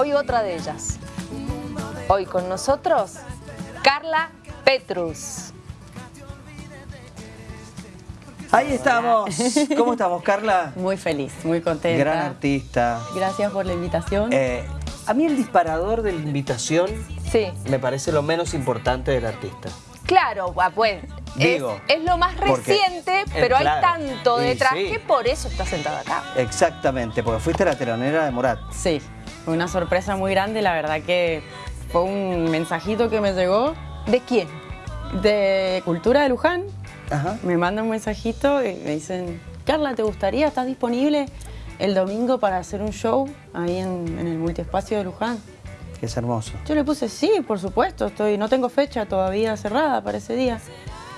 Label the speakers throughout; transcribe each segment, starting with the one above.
Speaker 1: Hoy otra de ellas. Hoy con nosotros, Carla Petrus.
Speaker 2: Ahí estamos. ¿Cómo estamos, Carla?
Speaker 3: Muy feliz, muy contenta.
Speaker 2: Gran artista.
Speaker 3: Gracias por la invitación.
Speaker 2: Eh, a mí el disparador de la invitación
Speaker 1: Sí,
Speaker 2: me parece lo menos importante del artista.
Speaker 1: claro, pues. es-
Speaker 2: Digo,
Speaker 1: es, lo más reciente,
Speaker 2: eh,
Speaker 1: pero hay tanto detrás
Speaker 2: sí.
Speaker 1: que por eso está sentada acá.
Speaker 2: Exactamente, porque fuiste la telonera de Morat.
Speaker 3: Sí, fue una sorpresa muy grande. La verdad que fue un mensajito que me llegó
Speaker 1: ¿De quién?
Speaker 3: de Cultura de Luján.
Speaker 2: Ajá.
Speaker 3: Me mandan un mensajito y me dicen, Carla, ¿te gustaría? ¿Estás disponible el domingo para hacer un show ahí en, en el multiespacio de Luján?
Speaker 2: Que es hermoso.
Speaker 3: Yo le puse, sí, por supuesto, estoy, no tengo fecha todavía cerrada para ese día.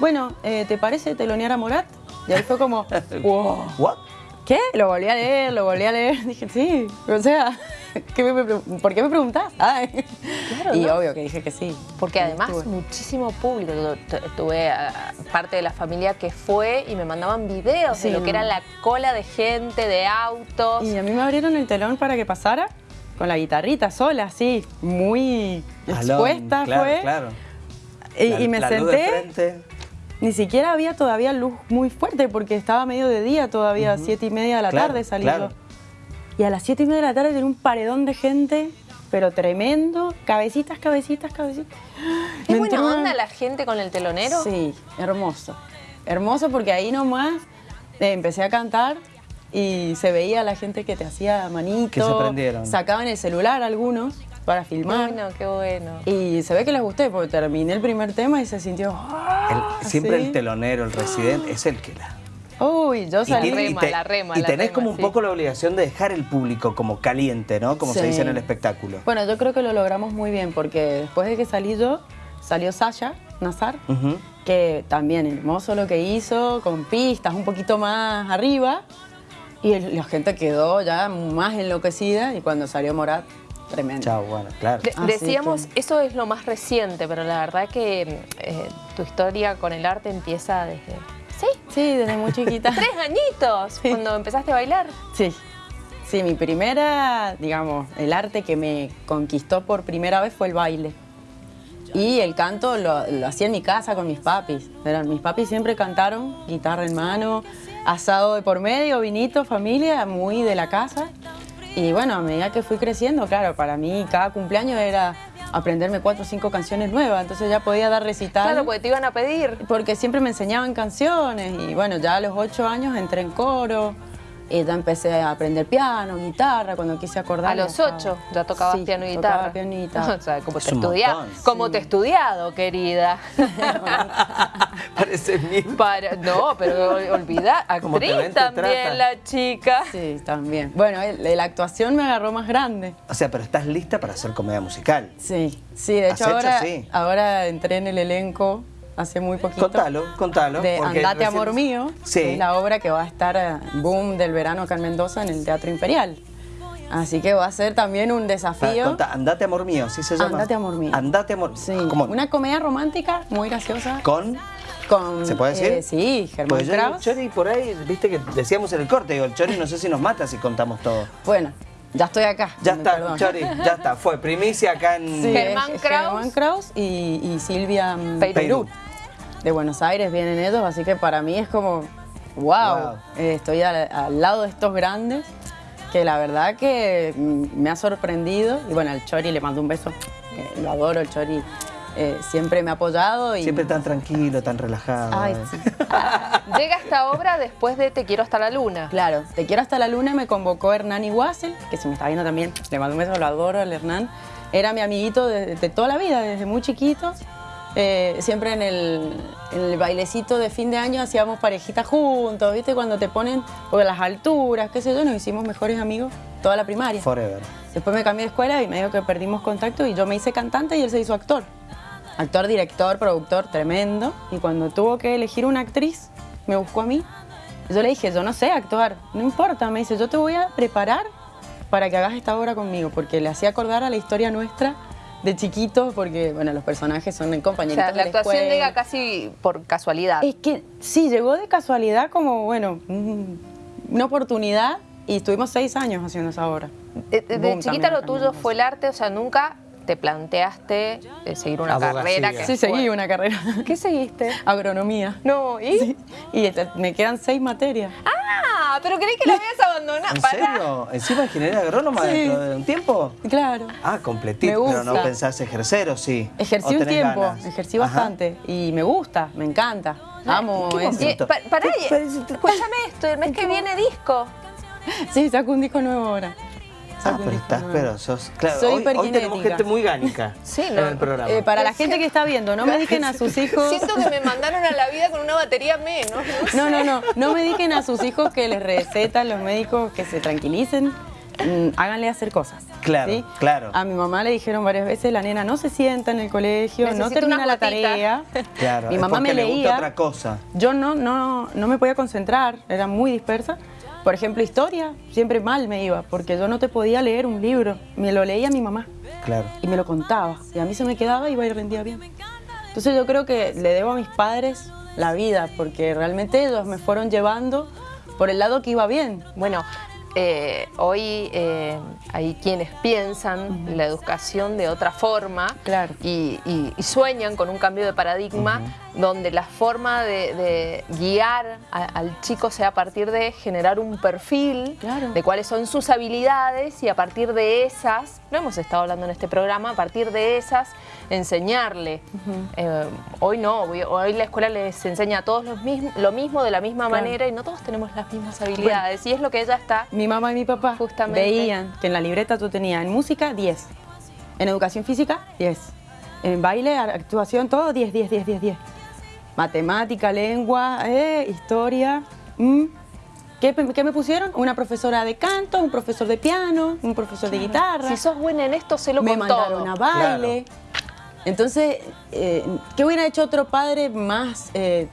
Speaker 3: Bueno, eh, ¿te parece telonear a Morat? Y ahí fue como, wow.
Speaker 2: ¿What?
Speaker 3: ¿Qué? Lo volví a leer, lo volví a leer. Dije, sí, o sea, ¿qué me pre- ¿por qué me preguntás? Ay.
Speaker 1: Claro,
Speaker 3: y
Speaker 1: ¿no?
Speaker 3: obvio que dije que sí.
Speaker 1: Porque además
Speaker 3: estuve.
Speaker 1: muchísimo público. Tuve parte de la familia que fue y me mandaban videos
Speaker 3: Sí,
Speaker 1: de lo que era la cola de gente, de autos.
Speaker 3: Y a mí me abrieron el telón para que pasara con la guitarrita sola, así, muy
Speaker 2: Alone,
Speaker 3: expuesta
Speaker 2: claro,
Speaker 3: fue.
Speaker 2: Claro.
Speaker 3: Y,
Speaker 2: La-
Speaker 3: y me
Speaker 2: la luz de
Speaker 3: senté, ni siquiera había todavía luz muy fuerte porque estaba medio de día todavía, siete y media de la
Speaker 2: Claro,
Speaker 3: tarde salí
Speaker 2: claro.
Speaker 3: Y a las siete y media de la tarde tenía un paredón de gente, pero tremendo, cabecitas, cabecitas, cabecitas.
Speaker 1: ¿Es
Speaker 3: Me
Speaker 1: buena
Speaker 3: una-
Speaker 1: onda la gente con el telonero?
Speaker 3: Sí, hermoso. Hermoso porque ahí nomás eh, empecé a cantar y se veía la gente que te hacía manito.
Speaker 2: Que se prendieron.
Speaker 3: Sacaban el celular algunos para
Speaker 1: Qué
Speaker 3: filmar.
Speaker 1: bueno, qué bueno.
Speaker 3: Y se ve que les gusté porque terminé el primer tema y se sintió. ¡ah!
Speaker 2: El- siempre el telonero, el residente, es el que la.
Speaker 3: Uy, yo
Speaker 2: Y,
Speaker 3: salí.
Speaker 1: tiene-
Speaker 2: tiene-
Speaker 1: rema, la rema,
Speaker 2: y
Speaker 1: la
Speaker 2: tenés
Speaker 1: rema,
Speaker 2: como un
Speaker 1: sí.
Speaker 2: poco la obligación de dejar el público como caliente, ¿no? Como se dice en el espectáculo.
Speaker 3: Bueno, yo creo que lo logramos muy bien porque después de que salí yo, salió Sasha Nazar, que también hermoso lo que hizo, con pistas un poquito más arriba. Y el- la gente quedó ya más enloquecida y cuando salió Morat, tremendo.
Speaker 2: Chao, bueno, claro.
Speaker 1: De-
Speaker 3: Así
Speaker 1: decíamos,
Speaker 3: que-
Speaker 1: eso es lo más reciente, pero la verdad que eh, tu historia con el arte empieza desde... ¿Sí?
Speaker 3: Desde muy chiquita.
Speaker 1: Tres añitos,
Speaker 3: Sí.
Speaker 1: cuando empezaste a bailar.
Speaker 3: Sí. Sí, mi primera, digamos, el arte que me conquistó por primera vez fue el baile. Y el canto lo, lo hacía en mi casa con mis papis. Eran, mis papis siempre cantaron, guitarra en mano, asado de por medio, vinito, familia, muy de la casa. Y bueno, a medida que fui creciendo, claro, para mí cada cumpleaños era aprenderme cuatro o cinco canciones nuevas, entonces ya podía dar recital.
Speaker 1: Claro, porque te iban a pedir.
Speaker 3: Porque siempre me enseñaban canciones y bueno, ya a los ocho años entré en coro y ya empecé a aprender piano, guitarra, cuando quise acordar.
Speaker 1: A los ocho ya tocabas
Speaker 3: Sí,
Speaker 1: piano y
Speaker 3: tocaba
Speaker 1: guitarra.
Speaker 3: piano y guitarra.
Speaker 1: O sea, como
Speaker 2: Es
Speaker 1: te,
Speaker 2: un
Speaker 1: estudia,
Speaker 2: montón.
Speaker 1: como te he estudiado, querida.
Speaker 2: Parece.
Speaker 1: Para, no, pero ol- olvida, actriz
Speaker 2: ven,
Speaker 1: también la chica.
Speaker 3: Sí, también. Bueno, la actuación me agarró más grande.
Speaker 2: O sea, pero estás lista para hacer comedia musical.
Speaker 3: Sí, sí, de hecho
Speaker 2: ¿Has hecho?
Speaker 3: ahora,
Speaker 2: Sí.
Speaker 3: ahora entré en el elenco hace muy poquito.
Speaker 2: Contalo, contalo.
Speaker 3: De Andate
Speaker 2: recién-
Speaker 3: Amor Mío,
Speaker 2: Sí.
Speaker 3: que es la obra que va a estar eh, boom del verano acá en Mendoza en el Teatro Imperial. Así que va a ser también un desafío.
Speaker 2: contá, Andate Amor Mío, ¿sí se llama?
Speaker 3: Andate, Amor Mío.
Speaker 2: Andate Amor
Speaker 3: Sí,
Speaker 2: ¿Cómo?
Speaker 3: una comedia romántica muy graciosa.
Speaker 2: Con...
Speaker 3: Con,
Speaker 2: ¿Se puede decir?
Speaker 3: eh, sí, Germán
Speaker 2: Pues yo. Chori por ahí, viste que decíamos en el corte, digo, el Chori no sé si nos mata si contamos todo.
Speaker 3: Bueno, ya estoy acá.
Speaker 2: Ya está. Chori, ya está, fue primicia acá en...
Speaker 3: Sí,
Speaker 1: Germán Kraus.
Speaker 3: Germán Kraus y, y Silvia mm.
Speaker 1: Peirú.
Speaker 3: De Buenos Aires vienen ellos, así que para mí es como, wow,
Speaker 2: Wow.
Speaker 3: eh, estoy al, al lado de estos grandes, que la verdad que mm, me ha sorprendido. Y bueno, al Chori le mando un beso, eh, lo adoro, el Chori eh, siempre me ha apoyado. Y,
Speaker 2: Siempre tan tranquilo, tan relajado.
Speaker 3: Ay,
Speaker 2: eh.
Speaker 3: sí.
Speaker 1: Llega esta obra después de Te quiero hasta la luna.
Speaker 3: Claro, Te quiero hasta la luna me convocó Hernán Iguazel, que se me está viendo también, le mando un beso, lo adoro al Hernán. Era mi amiguito de, de toda la vida, desde muy chiquitos. Eh, siempre en el, en el bailecito de fin de año hacíamos parejitas juntos, ¿viste? Cuando te ponen por las alturas, qué sé yo, nos hicimos mejores amigos toda la primaria.
Speaker 2: Forever.
Speaker 3: Después me cambié de escuela y me dijo que perdimos contacto y yo me hice cantante y él se hizo actor. Actor, director, productor, tremendo. Y cuando tuvo que elegir una actriz, me buscó a mí. Yo le dije, yo no sé actuar, no importa. Me dice, yo te voy a preparar para que hagas esta obra conmigo, porque le hacía acordar a la historia nuestra de chiquitos, porque, bueno, los personajes son
Speaker 1: O
Speaker 3: compañeritos
Speaker 1: sea,
Speaker 3: de
Speaker 1: la
Speaker 3: la
Speaker 1: actuación
Speaker 3: escuela.
Speaker 1: llega casi por casualidad.
Speaker 3: Es que sí, llegó de casualidad como, bueno, un- una oportunidad y estuvimos seis años haciendo esa obra.
Speaker 1: De, de- chiquita lo tuyo fue el arte, o sea, nunca te planteaste eh, seguir una
Speaker 2: Abogacía.
Speaker 1: carrera que
Speaker 3: Sí, seguí una carrera.
Speaker 1: ¿Qué seguiste?
Speaker 3: Agronomía.
Speaker 1: No, ¿y?
Speaker 3: Sí. Y me quedan seis materias.
Speaker 1: Ah, pero creí que la habías abandonado.
Speaker 2: ¿En serio? ¿Encima ingeniería agrónoma
Speaker 3: Sí.
Speaker 2: dentro de un tiempo?
Speaker 3: Claro.
Speaker 2: Ah, completito.
Speaker 3: Me
Speaker 2: Pero no
Speaker 3: gusta.
Speaker 2: pensás ejercer o sí.
Speaker 3: Ejercí
Speaker 2: ¿O
Speaker 3: un tiempo,
Speaker 2: ganas?
Speaker 3: ejercí
Speaker 2: Ajá.
Speaker 3: bastante y me gusta, me encanta. Amo
Speaker 2: ¿Qué
Speaker 3: eso.
Speaker 1: Y, pa- pará,
Speaker 2: ¿Qué
Speaker 1: y-
Speaker 2: parece-
Speaker 1: escúchame esto, el mes que viene disco.
Speaker 3: Sí, saco un disco nuevo ahora.
Speaker 2: Ah, pero estás, pero sos. Claro,
Speaker 3: Soy
Speaker 2: hoy, hoy tenemos gente muy gánica
Speaker 1: Sí,
Speaker 2: en
Speaker 1: no,
Speaker 2: el programa.
Speaker 3: Eh, para la gente que está viendo, no me dediquen a sus hijos.
Speaker 1: Siento que me mandaron a la vida con una batería menos.
Speaker 3: No, no, no. No me dediquen a sus hijos que les recetan los médicos que se tranquilicen. Mm, háganle hacer cosas.
Speaker 2: Claro,
Speaker 3: ¿sí?
Speaker 2: claro.
Speaker 3: A mi mamá le dijeron varias veces, la nena no se sienta en el colegio, no
Speaker 1: Necesito
Speaker 3: termina
Speaker 1: unas
Speaker 3: la tarea.
Speaker 2: Claro,
Speaker 3: mi mamá me
Speaker 2: le gusta
Speaker 3: leía.
Speaker 2: otra cosa.
Speaker 3: Yo no, no, no me podía concentrar, era muy dispersa. Por ejemplo, historia, siempre mal me iba, porque yo no te podía leer un libro. Me lo leía mi mamá
Speaker 2: Claro.
Speaker 3: y me lo contaba. Y a mí se me quedaba y iba y rendía bien. Entonces yo creo que le debo a mis padres la vida, porque realmente ellos me fueron llevando por el lado que iba bien.
Speaker 1: Bueno, eh, hoy eh, hay quienes piensan la educación de otra forma
Speaker 3: Claro.
Speaker 1: y, y- y sueñan con un cambio de paradigma donde la forma de, de guiar a- al chico sea a partir de generar un perfil
Speaker 3: Claro.
Speaker 1: de cuáles son sus habilidades y a partir de esas, no hemos estado hablando en este programa, a partir de esas enseñarle. Eh, hoy no, hoy, hoy la escuela les enseña a todos los lo mismo de la misma
Speaker 3: Claro.
Speaker 1: manera y no todos tenemos las mismas habilidades y es lo que ella está
Speaker 3: Mi mamá y mi papá
Speaker 1: Justamente.
Speaker 3: veían que en la libreta tú tenías en música 10, en educación física 10, en baile, actuación, todo 10, 10, 10, 10, 10. Matemática, lengua, eh, historia. mm. ¿Qué, qué me pusieron? Una profesora de canto, un profesor de piano, un profesor de guitarra.
Speaker 1: Si sos buena en esto, se lo
Speaker 3: me
Speaker 1: con
Speaker 3: mandaron
Speaker 1: todo.
Speaker 3: a baile. Entonces, eh, ¿qué hubiera hecho otro padre más eh,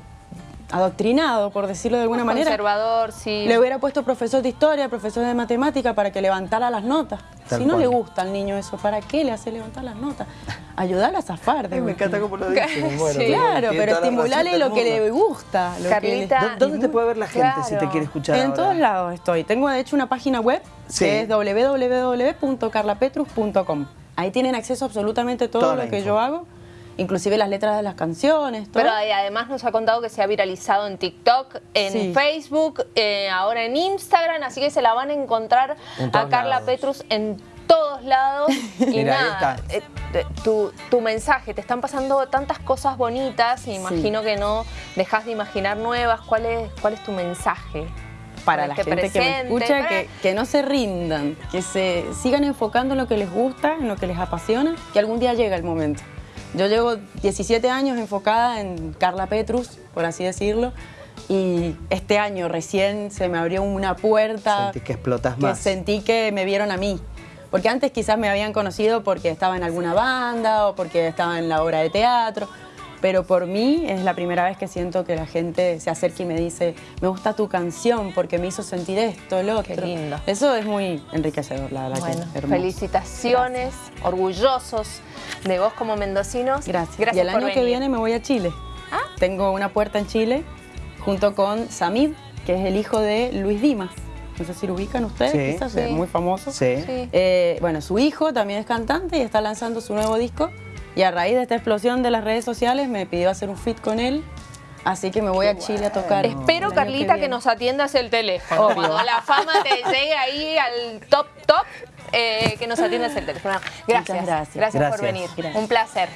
Speaker 3: adoctrinado, por decirlo de alguna manera?
Speaker 1: Conservador, sí.
Speaker 3: Le hubiera puesto profesor de historia, profesor de matemática para que levantara las notas.
Speaker 2: Tal
Speaker 3: si no
Speaker 2: cual.
Speaker 3: le gusta al niño eso, ¿para qué le hace levantar las notas? Ayudarla a zafar. de
Speaker 2: Ay, me encanta cómo lo dice. me muero,
Speaker 1: Sí.
Speaker 3: Claro, pero estimularle lo que le gusta. lo que
Speaker 1: Carlita,
Speaker 3: le-
Speaker 2: ¿Dó- ¿Dónde te puede ver la gente si te quiere escuchar
Speaker 3: en
Speaker 2: ahora?
Speaker 3: todos lados estoy. Tengo de hecho una página web
Speaker 2: Sí.
Speaker 3: que es www.carlapetrus.com. Ahí tienen acceso a absolutamente todo
Speaker 2: Toda
Speaker 3: lo que
Speaker 2: info.
Speaker 3: yo hago, inclusive las letras de las canciones, todo.
Speaker 1: Pero además nos ha contado que se ha viralizado en TikTok, en
Speaker 3: Sí.
Speaker 1: Facebook, eh, ahora en Instagram, así que se la van a encontrar
Speaker 2: En
Speaker 1: a Carla
Speaker 2: lados.
Speaker 1: Petrus en todos lados. Y
Speaker 2: Mira,
Speaker 1: nada,
Speaker 2: está.
Speaker 1: eh, eh, tu, tu mensaje, te están pasando tantas cosas bonitas y imagino que no dejas de imaginar nuevas. ¿Cuál es, cuál es tu mensaje?
Speaker 3: para la
Speaker 1: Este
Speaker 3: gente que me escucha,
Speaker 1: para-
Speaker 3: que, que no se rindan, que se sigan enfocando en lo que les gusta, en lo que les apasiona, que algún día llega el momento. Yo llevo 17 años enfocada en Carla Petrus, por así decirlo, y este año recién se me abrió una puerta
Speaker 2: Sentí que explotas
Speaker 3: que
Speaker 2: más.
Speaker 3: sentí que me vieron a mí. Porque antes quizás me habían conocido porque estaba en alguna banda o porque estaba en la obra de teatro, pero por mí es la primera vez que siento que la gente se acerca y me dice, me gusta tu canción porque me hizo sentir esto, lo otro.
Speaker 1: Qué lindo.
Speaker 3: Eso es muy enriquecedor, la verdad. que
Speaker 1: Bueno,
Speaker 3: hermoso.
Speaker 1: felicitaciones, orgullosos de vos como mendocinos.
Speaker 3: Gracias.
Speaker 1: Gracias
Speaker 3: y el
Speaker 1: por
Speaker 3: año que viene me voy a Chile.
Speaker 1: Ah.
Speaker 3: Tengo una puerta en Chile junto con Samid, que es el hijo de Luis Dimas. No sé si lo ubican ustedes,
Speaker 2: Sí.
Speaker 3: quizás
Speaker 1: Sí.
Speaker 3: es muy famoso.
Speaker 2: Sí.
Speaker 1: Sí.
Speaker 3: Eh, bueno, su hijo también es cantante y está lanzando su nuevo disco. Y a raíz de esta explosión de las redes sociales me pidió hacer un fit con él. Así que me voy a Chile a tocar.
Speaker 1: Espero, Carlita, que, nos atiendas el teléfono.
Speaker 3: Obvio.
Speaker 1: Cuando la fama te llegue ahí al top, top, eh, que nos atiendas el teléfono. Gracias.
Speaker 3: Gracias.
Speaker 1: Gracias por venir.
Speaker 3: Gracias.
Speaker 1: Un placer.